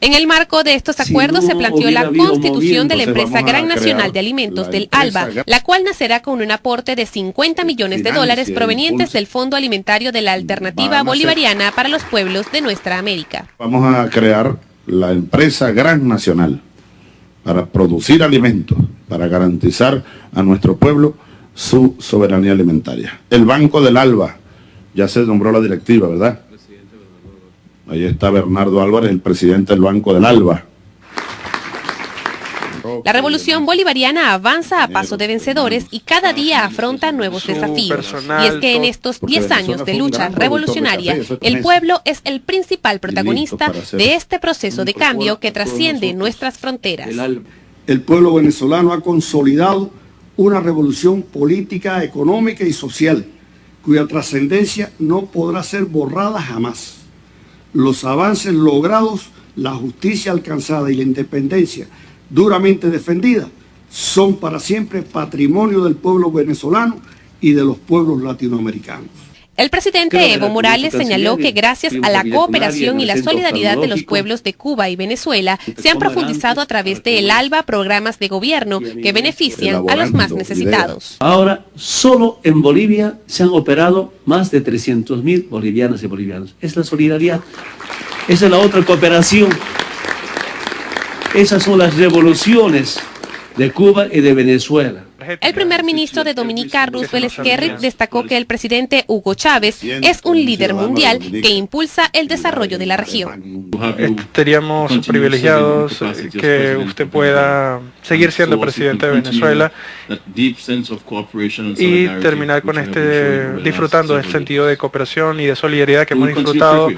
En el marco de estos acuerdos se planteó la constitución de la empresa Gran Nacional de Alimentos del ALBA, la cual nacerá con un aporte de 50 millones de dólares provenientes del Fondo Alimentario de la Alternativa Bolivariana para los pueblos de nuestra América. Vamos a crear la empresa Gran Nacional para producir alimentos, para garantizar a nuestro pueblo su soberanía alimentaria. El Banco del ALBA, ya se nombró la directiva, ¿verdad? Ahí está Bernardo Álvarez, el presidente del Banco del ALBA. La revolución bolivariana avanza a paso de vencedores y cada día afronta nuevos desafíos. Y es que en estos 10 años de lucha revolucionaria, el pueblo es el principal protagonista de este proceso de cambio que trasciende nuestras fronteras. El pueblo venezolano ha consolidado una revolución política, económica y social, cuya trascendencia no podrá ser borrada jamás. Los avances logrados, la justicia alcanzada y la independencia duramente defendida son para siempre patrimonio del pueblo venezolano y de los pueblos latinoamericanos. El presidente Evo Morales señaló que gracias a la cooperación y la solidaridad de los pueblos de Cuba y Venezuela se han profundizado a través del ALBA programas de gobierno que benefician a los más necesitados. Ahora, solo en Bolivia se han operado más de 300 mil bolivianas y bolivianos. Es la solidaridad. Esa es la otra cooperación. Esas son las revoluciones de Cuba y de Venezuela. El primer ministro de Dominica, Roosevelt Skerritt, destacó que el presidente Hugo Chávez es un líder mundial que impulsa el desarrollo de la región. Estaríamos privilegiados que usted pueda seguir siendo presidente de Venezuela y terminar con este, disfrutando del sentido de cooperación y de solidaridad que hemos disfrutado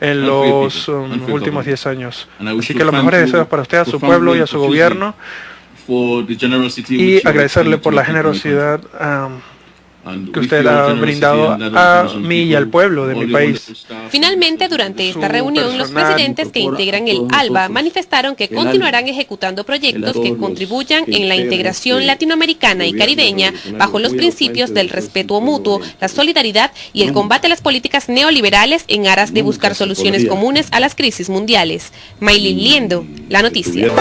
en los um, últimos 10 años. Así que los mejores deseos para usted, a su pueblo y a su gobierno y agradecerle por la generosidad um, que usted ha brindado a mí y al pueblo de mi país. Finalmente, durante esta reunión, los presidentes que integran el ALBA manifestaron que continuarán ejecutando proyectos que contribuyan en la integración latinoamericana y caribeña bajo los principios del respeto mutuo, la solidaridad y el combate a las políticas neoliberales en aras de buscar soluciones comunes a las crisis mundiales. Maylin Liendo, La Noticia.